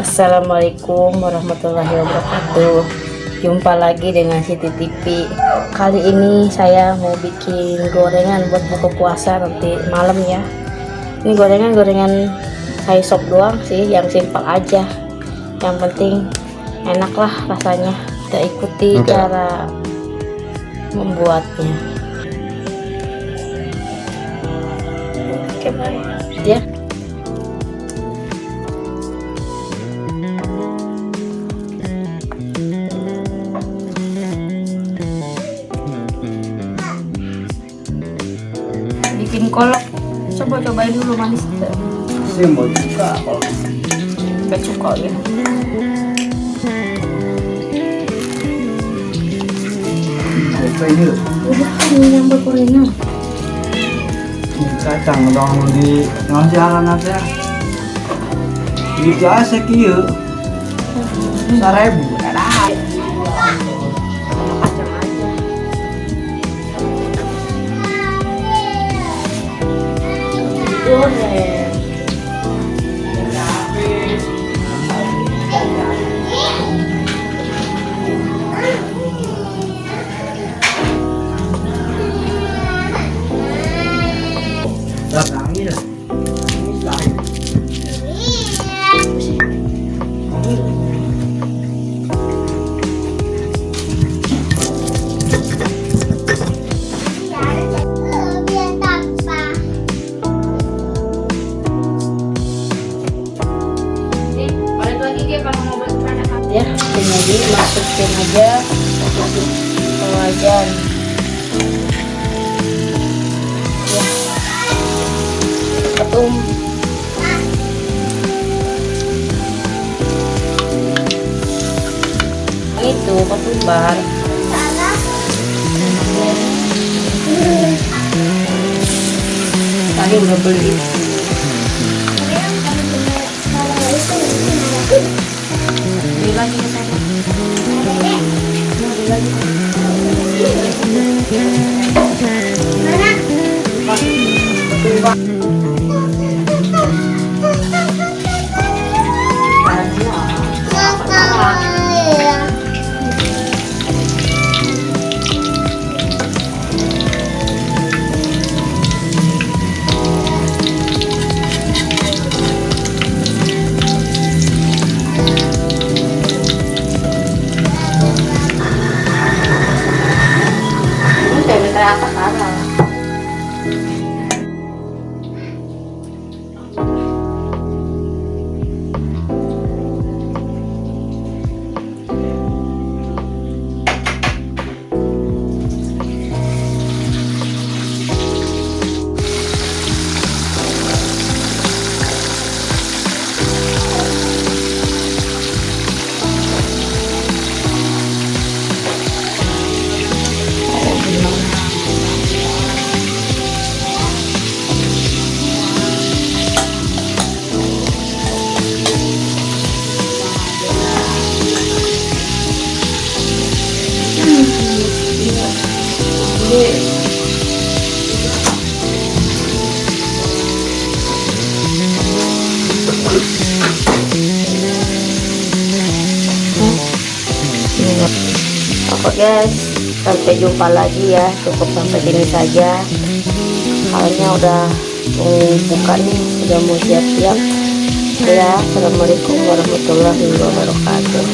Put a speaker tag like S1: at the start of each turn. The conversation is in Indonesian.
S1: Assalamualaikum warahmatullahi wabarakatuh. Jumpa lagi dengan Siti TV Kali ini saya mau bikin gorengan buat buka puasa nanti malam ya. Ini gorengan-gorengan saya sop doang sih yang simpel aja. Yang penting enak lah rasanya. Kita ikuti
S2: Enggak.
S1: cara membuatnya. Oke baik ya bikin kolak coba cobain dulu manis
S2: sih mau juga kalau
S1: gak cuka ya.
S2: Apa ini kacang dong di aja. Kieu seribu ada
S1: masukin aja. Ke wajan ya. Ketum. Itu ketumbar tadi udah beli Hãy subscribe cho kênh Ghiền Mì Gõ Để không bỏ lỡ những video hấp dẫn Oke guys, sampai jumpa lagi ya. Cukup sampai sini saja. Halnya udah mau buka nih, udah mau siap-siap. Ya, assalamualaikum warahmatullahi wabarakatuh.